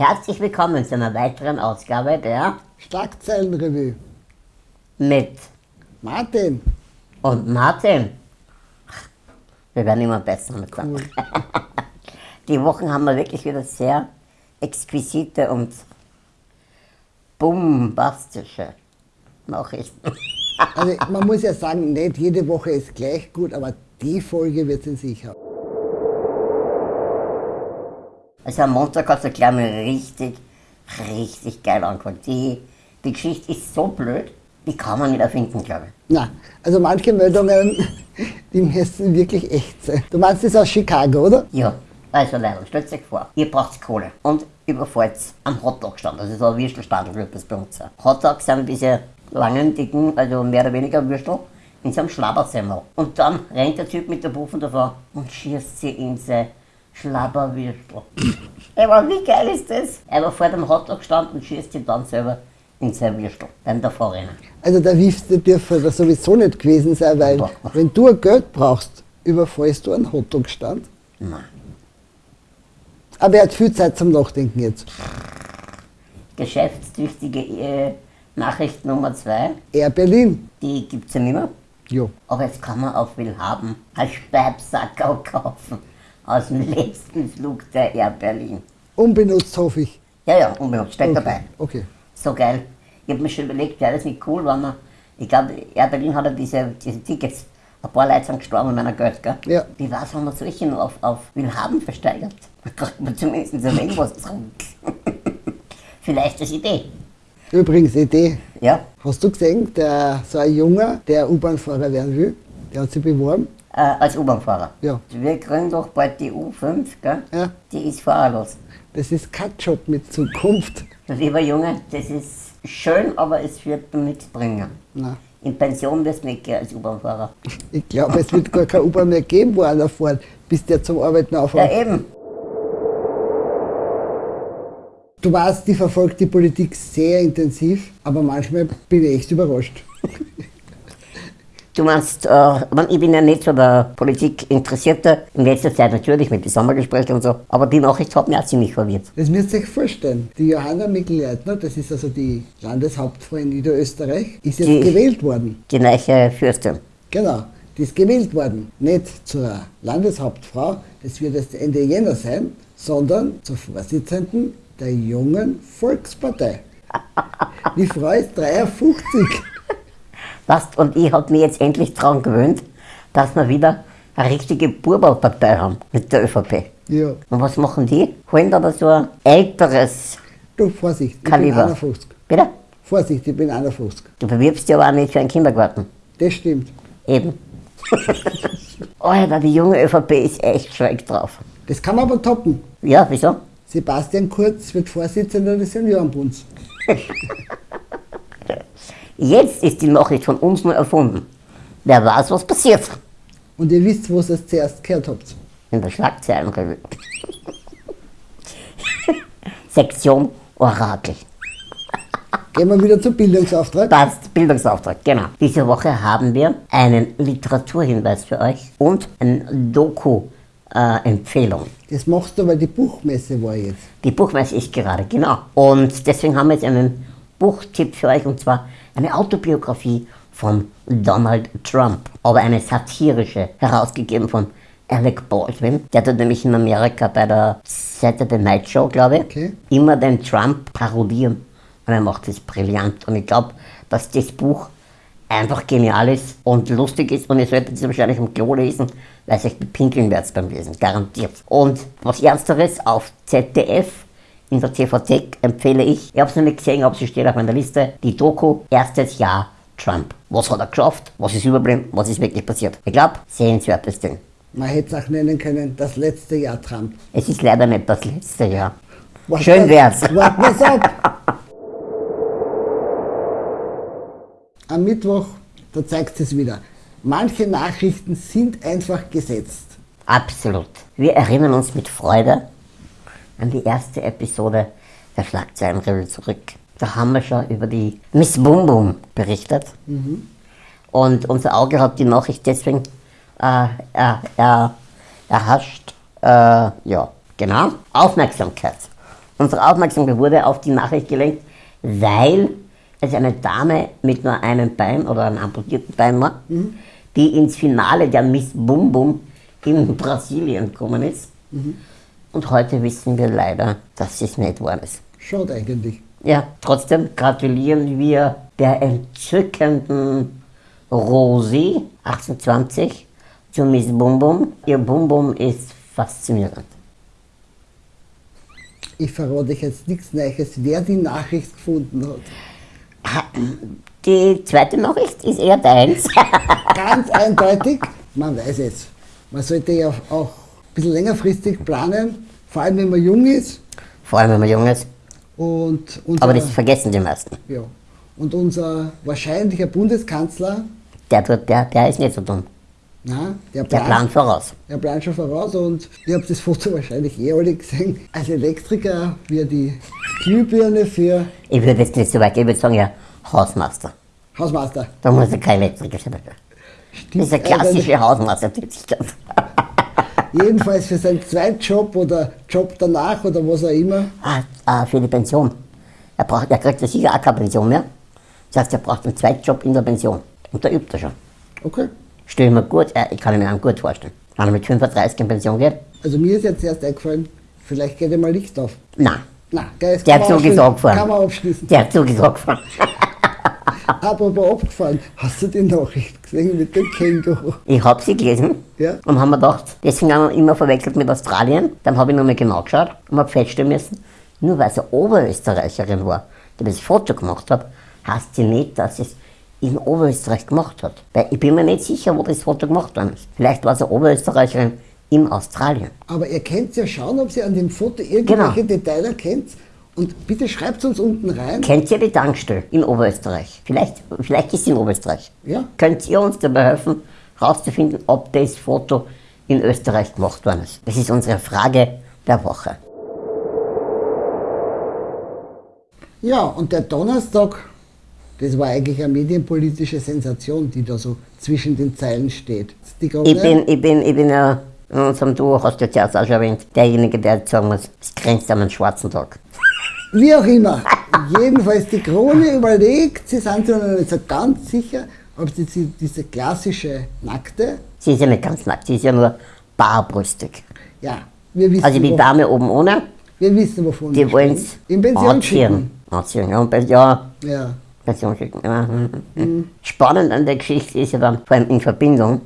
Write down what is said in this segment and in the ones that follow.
Herzlich willkommen zu einer weiteren Ausgabe der Schlagzeilenrevue. mit Martin, und Martin. Wir werden immer besser mit cool. Die Wochen haben wir wirklich wieder sehr exquisite und bombastische Nachrichten. also man muss ja sagen, nicht jede Woche ist gleich gut, aber die Folge wird sie sicher. Also am Montag hat es gleich mal richtig, richtig geil angefangen. Die, die Geschichte ist so blöd, die kann man nicht erfinden, glaube ich. Na, also manche Meldungen, die müssen wirklich echt sein. Du meinst das aus Chicago, oder? Ja, also leider, stellt euch vor, ihr braucht Kohle und überfallt am Hotdog-Stand, das ist so ein Würstelstand, wird das bei uns sein. Hotdogs sind diese langen, dicken, also mehr oder weniger Würstel, in so einem Schlabbersemmel. Und dann rennt der Typ mit der Puffen davor und schießt sie in sein Schlabberwürstel. Aber wie geil ist das? Er war vor dem Hotdog-Stand und schießt sie dann selber in sein Würstel beim Davorrennen. Also der Wiefste dürfte das sowieso nicht gewesen sein, weil Boah. wenn du Geld brauchst, überfallst du einen Hotdog-Stand. Nein. Aber er hat viel Zeit zum Nachdenken jetzt. Geschäftstüchtige äh, Nachricht Nummer zwei, Air Berlin. die gibt es ja nicht mehr. Jo. Aber jetzt kann man auf Willhaben ein Speibsackerl kaufen aus dem letzten Flug der Air Berlin. Unbenutzt hoffe ich. Ja, ja, unbenutzt, steht dabei. Okay. So geil. Ich habe mir schon überlegt, wäre das nicht cool, wenn man, ich glaube, Air Berlin hat ja diese, diese Tickets, ein paar Leute sind gestorben mit meiner Geld, gell? Ja. Wie war es, wenn man solche noch auf, auf Willhaben versteigert? Da kriegt man zumindest ein wenig was zurück. Vielleicht als Idee. Übrigens, Idee. Ja, Hast du gesehen, der, so ein Junger, der U-Bahn-Fahrer werden will, der hat sich beworben? Äh, als U-Bahn-Fahrer. Ja. Wir kriegen doch bald die U5, gell? Ja. Die ist fahrerlos. Das ist kein Job mit Zukunft. Lieber Junge, das ist schön, aber es wird nichts bringen. Na, In Pension wirst du nicht gehen als U-Bahn-Fahrer. ich glaube, es wird gar keine U-Bahn mehr geben, wo einer fährt, bis der zum Arbeiten Ja, aufhört. eben. Du weißt, ich verfolge die Politik sehr intensiv, aber manchmal bin ich echt überrascht. Du meinst, äh, ich bin ja nicht so der Politik Interessierte, in letzter Zeit natürlich mit den Sommergesprächen und so, aber die Nachricht hat mich auch ziemlich verwirrt. Das müsst ihr euch vorstellen. Die Johanna Mikl-Leitner, das ist also die Landeshauptfrau in Niederösterreich, ist jetzt Die- gewählt worden. Die neue Fürstin. Genau, die ist gewählt worden. Nicht zur Landeshauptfrau, das wird erst Ende Jänner sein, sondern zur Vorsitzenden der jungen Volkspartei. Die Frau ist 53. Weißt, und ich habe mich jetzt endlich daran gewöhnt, dass wir wieder eine richtige Burbalpartei haben mit der ÖVP. Ja, Und was machen die? Holen aber so ein älteres du, Vorsicht, ich Kaliber. bin 51. Bitte? Vorsicht, ich bin 51. Du bewirbst dich aber auch nicht für einen Kindergarten. Das stimmt. Eben. Alter, die junge ÖVP ist echt schräg drauf. Das kann man aber toppen. Ja, wieso? Sebastian Kurz wird Vorsitzender des Seniorenbunds. Jetzt ist die Nachricht von uns nur erfunden. Wer weiß, was passiert. Und ihr wisst, wo ihr es zuerst gehört habt. In der Schlagzeilenrevue. Sektion Orakel. Gehen wir wieder zum Bildungsauftrag. Passt, Bildungsauftrag, genau. Diese Woche haben wir einen Literaturhinweis für euch und eine Doku-Empfehlung. Das machst du, weil die Buchmesse war jetzt. Die Buchmesse ist gerade, genau. Und deswegen haben wir jetzt einen Buchtipp für euch und zwar eine Autobiografie von Donald Trump, aber eine satirische, herausgegeben von Alec Baldwin. Der tut nämlich in Amerika bei der Saturday Night Show, glaube ich, Okay. immer den Trump parodieren. Und er macht das brillant. Und ich glaube, dass das Buch einfach genial ist und lustig ist und ihr solltet es wahrscheinlich im Klo lesen, weil es euch bepinkeln werdet beim Lesen, garantiert. Und was Ernsteres auf ZDF in der TV-Thek empfehle ich, ich habe es noch nicht gesehen, aber sie steht auf meiner Liste, die Doku Erstes Jahr Trump. Was hat er geschafft? Was ist überblieben? Was ist wirklich passiert? Ich glaube, sehenswertes Ding. Man hätte es auch nennen können, das letzte Jahr Trump. Es ist leider nicht das letzte Jahr. Wart Schön wär's. Warten wir's ab. Am Mittwoch, da zeigt es wieder. Manche Nachrichten sind einfach gesetzt. Absolut. Wir erinnern uns mit Freude an die erste Episode der Schlagzeilenrevue zurück. Da haben wir schon über die Miss Boom Boom berichtet. Und unser Auge hat die Nachricht deswegen äh, äh, äh, erhascht. Ja, genau. Aufmerksamkeit. Unsere Aufmerksamkeit wurde auf die Nachricht gelenkt, weil es eine Dame mit nur einem Bein oder einem amputierten Bein war, die ins Finale der Miss Bum Bum in Brasilien gekommen ist. Und heute wissen wir leider, dass es nicht war. Ist. Schaut eigentlich. Ja, trotzdem gratulieren wir der entzückenden Rosi 1820 zu Miss Bum Bum. Ihr Bum Bum ist faszinierend. Ich verrate euch jetzt nichts Neues, wer die Nachricht gefunden hat. Die zweite Nachricht ist eher deins. Ganz eindeutig, man weiß es. Man sollte ja auch bisschen längerfristig planen, vor allem wenn man jung ist. Vor allem, wenn man jung ist. Und unser, Aber das vergessen die meisten. ja. und unser wahrscheinlicher Bundeskanzler, Der, tut, der, der ist nicht so dumm. na, der, Der plant voraus. Der plant schon voraus und ihr habt das Foto wahrscheinlich eh alle gesehen. Als Elektriker, wie er die Glühbirne für Ich würde jetzt nicht so weit gehen, ich würde sagen, ja, Hausmeister. Hausmeister. Da muss er kein Elektriker sein. Das ist eine klassische Hausmeistertätigkeit. Jedenfalls für seinen Zweitjob oder Job danach oder was auch immer. Ah, ah, für die Pension. Er, braucht, er kriegt ja sicher auch keine Pension mehr. Das heißt, er braucht einen Zweitjob in der Pension. Und da übt er schon. Okay. Stell ich mir gut, äh, ich kann mir einen gut vorstellen. Wenn er mit 35 in Pension geht, Also mir ist jetzt erst eingefallen, vielleicht geht ihm mal Licht auf. nein. Na, Geist Der kann Zug man ist abgefahren. Kann man abschließen. Der Zug ist angefahren. Apropos abgefahren, hast du die Nachricht gesehen mit dem Känguru? Ich habe sie gelesen Ja. und habe mir gedacht, deswegen haben wir immer verwechselt mit Australien. Dann habe ich nochmal genau geschaut und habe feststellen müssen, nur weil sie Oberösterreicherin war, die das Foto gemacht hat, heißt sie nicht, dass sie es in Oberösterreich gemacht hat. Weil ich bin mir nicht sicher, wo das Foto gemacht worden ist. Vielleicht war sie Oberösterreicherin in Australien. Aber ihr könnt ja schauen, ob ihr an dem Foto irgendwelche Genau. Details erkennt. Und bitte schreibt uns unten rein. Kennt ihr die Tankstelle in Oberösterreich? Vielleicht, vielleicht ist sie in Oberösterreich. Ja. Könnt ihr uns dabei helfen, herauszufinden, ob das Foto in Österreich gemacht worden ist? Das ist unsere Frage der Woche. Ja, und der Donnerstag, das war eigentlich eine medienpolitische Sensation, die da so zwischen den Zeilen steht. Ich bin, ich bin, ich bin ja in unserem Duo, hast du jetzt auch schon erwähnt, derjenige, der jetzt sagen muss, es grenzt an einen schwarzen Tag. Wie auch immer. Jedenfalls die Krone überlegt, sie sind sich noch nicht so ganz sicher, ob sie die- diese klassische Nackte, Sie ist ja nicht ganz nackt, sie ist ja nur barbrüstig. ja, wir wissen, Also die Dame oben ohne, wir wissen wovon die wollen es In Pension schicken. Anziehen, ja, ja, Ja. Pension schicken. Ja. mhm. Spannend an der Geschichte ist ja dann, vor allem in Verbindung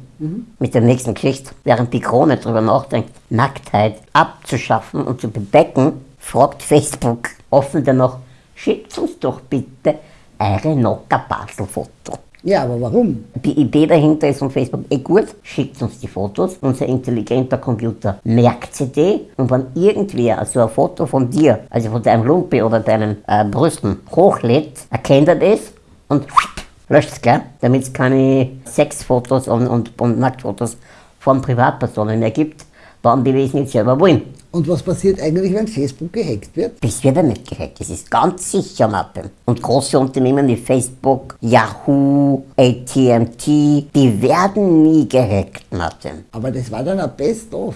mit der nächsten Geschichte, während die Krone darüber nachdenkt, Nacktheit abzuschaffen und zu bedecken, fragt Facebook offen danach, schickt uns doch bitte eure Nocker-Basel-Foto. ja, aber warum? Die Idee dahinter ist von Facebook eh gut, schickt uns die Fotos, unser intelligenter Computer merkt sie die und wenn irgendwer so ein Foto von dir, also von deinem Lumpi oder deinen äh, Brüsten hochlädt, erkennt er das und löscht es gleich, damit es keine Sexfotos und, und, und Nacktfotos von Privatpersonen mehr gibt, wann die das nicht selber wollen. Und was passiert eigentlich, wenn Facebook gehackt wird? Das wird ja nicht gehackt, das ist ganz sicher, Martin. Und große Unternehmen wie Facebook, Yahoo, AT&T, die werden nie gehackt, Martin. Aber das war dann ein Best-of.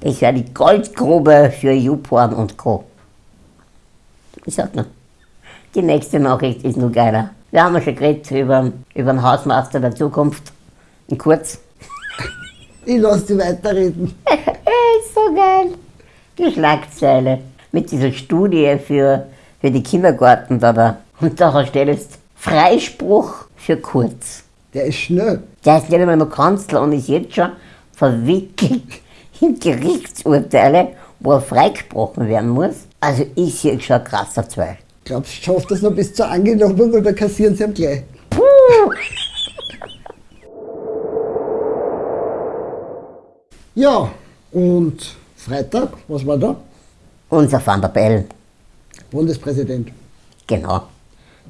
Das wäre die Goldgrube für YouPorn und Co. Ich sag nur. Die nächste Nachricht ist nur geiler. Wir haben ja schon geredet über, über den Hausmeister der Zukunft. In kurz. Ich lasse die weiterreden. ist so geil. Die Schlagzeile mit dieser Studie für, für die Kindergarten da. da. Und da jetzt Freispruch für Kurz. Der ist schnell. Der ist nicht einmal noch Kanzler und ist jetzt schon verwickelt in Gerichtsurteile, wo er freigesprochen werden muss. Also ich sehe schon ein krasser Zweig. Glaubst du, schafft das noch bis zur Angelobung oder kassieren sie ihm gleich? Puh. Ja, und Freitag, was war da? Unser Van der Bellen, Bundespräsident. genau.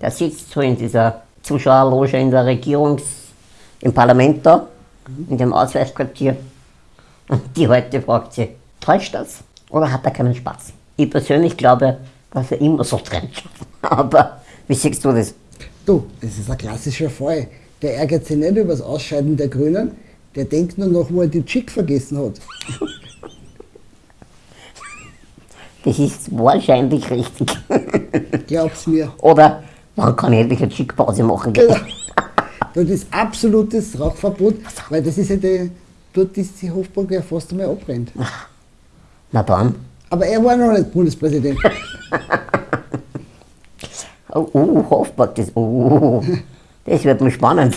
Der sitzt so in dieser Zuschauerloge in der Regierungs-, im Parlament da, in dem Ausweichquartier. Und die heute fragt sie, täuscht das oder hat er keinen Spaß? Ich persönlich glaube, dass er immer so trennt. Aber wie siehst du das? Du, das ist ein klassischer Fall. Der ärgert sich nicht über das Ausscheiden der Grünen, der denkt nur noch, wo er die Chick vergessen hat. Das ist wahrscheinlich richtig. Glaub's mir. Oder wann kann ich endlich eine Schickpause machen? Genau. Das ist absolutes Rauchverbot, weil das ist ja die, dort ist die Hofburg ja fast einmal abbrennt. Na dann. Aber er war noch nicht Bundespräsident. Oh, oh Hofburg, das, oh, das wird mir spannend.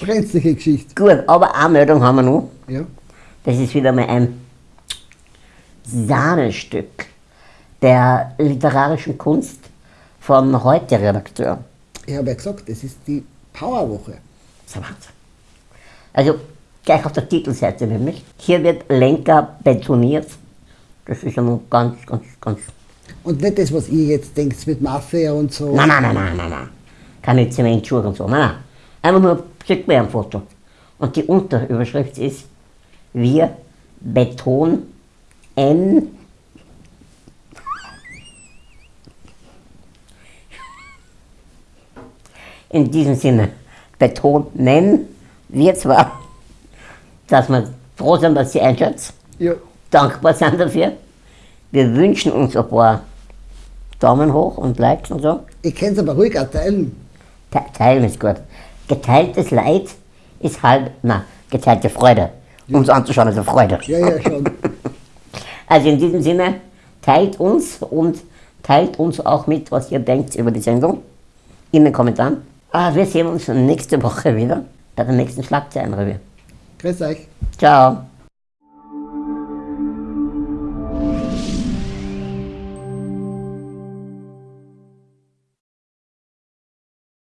Brenzliche Geschichte. Gut, aber eine Meldung haben wir noch. Ja. Das ist wieder mal ein Sahnestück der literarischen Kunst vom Heute-Redakteur. Ich habe ja gesagt, das ist die Powerwoche. Das ist ein Wahnsinn. Also gleich auf der Titelseite nämlich. Hier wird Lenker betoniert. Das ist ja nun ganz, ganz, ganz. Und nicht das, was ihr jetzt denkt mit Mafia und so. Nein, nein, nein, nein, nein, nein. Keine Zementschuhe und so. Nein, nein. Einfach nur, schickt mir ein Foto. Und die Unterüberschrift ist, wir Beton N. In diesem Sinne, betonen wir zwar, dass wir froh sind, dass Sie einschätzen, Ja. dankbar sind dafür. Wir wünschen uns ein paar Daumen hoch und Likes und so. Ich kann es aber ruhig auch teilen. Te teilen ist gut. Geteiltes Leid ist halb, na, geteilte Freude. Uns anzuschauen ist eine Freude. Ja, ja, schon. Also in diesem Sinne, teilt uns und teilt uns auch mit, was ihr denkt über die Sendung in den Kommentaren. Ah, wir sehen uns nächste Woche wieder bei der nächsten Schlagzeilenrevue. Grüß euch. Ciao.